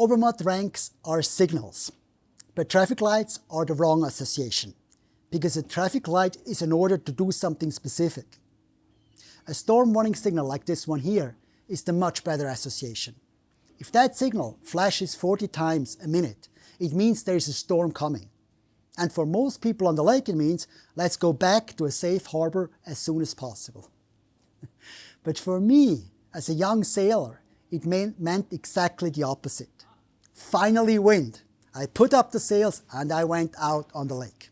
Obermatt ranks are signals, but traffic lights are the wrong association because a traffic light is in order to do something specific. A storm warning signal like this one here is the much better association. If that signal flashes 40 times a minute, it means there is a storm coming. And for most people on the lake, it means let's go back to a safe harbor as soon as possible. but for me, as a young sailor, it meant exactly the opposite. Finally wind. I put up the sails and I went out on the lake.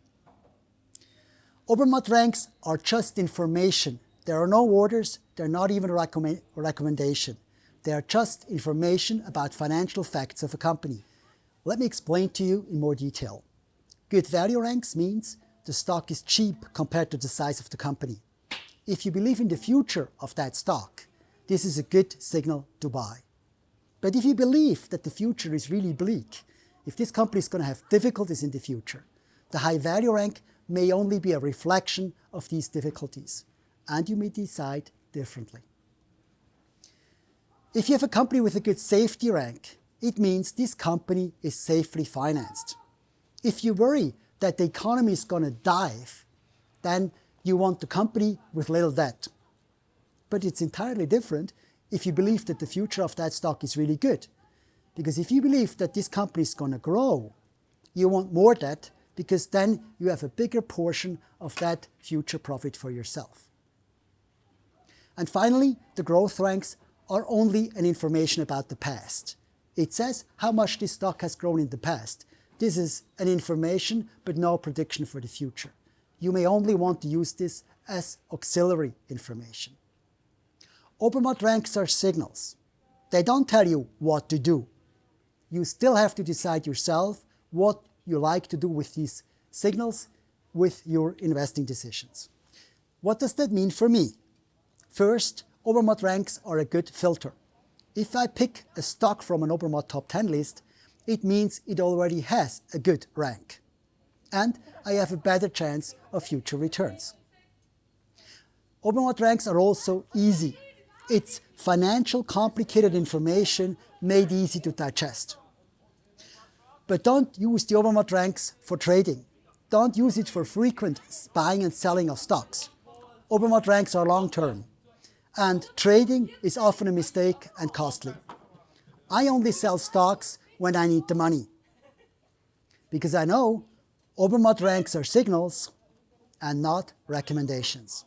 Obermatt ranks are just information. There are no orders, they're not even a recommend recommendation. They are just information about financial facts of a company. Let me explain to you in more detail. Good value ranks means the stock is cheap compared to the size of the company. If you believe in the future of that stock, this is a good signal to buy. But if you believe that the future is really bleak, if this company is going to have difficulties in the future, the high value rank may only be a reflection of these difficulties, and you may decide differently. If you have a company with a good safety rank, it means this company is safely financed. If you worry that the economy is going to dive, then you want the company with little debt. But it's entirely different if you believe that the future of that stock is really good. Because if you believe that this company is going to grow, you want more debt because then you have a bigger portion of that future profit for yourself. And finally, the growth ranks are only an information about the past. It says how much this stock has grown in the past. This is an information, but no prediction for the future. You may only want to use this as auxiliary information. Obermatt ranks are signals. They don't tell you what to do. You still have to decide yourself what you like to do with these signals with your investing decisions. What does that mean for me? First, Obermatt ranks are a good filter. If I pick a stock from an Obermatt top 10 list, it means it already has a good rank. And I have a better chance of future returns. Obermatt ranks are also easy it's financial complicated information made easy to digest. But don't use the Obermatt ranks for trading. Don't use it for frequent buying and selling of stocks. Obermatt ranks are long-term, and trading is often a mistake and costly. I only sell stocks when I need the money, because I know Obermatt ranks are signals and not recommendations.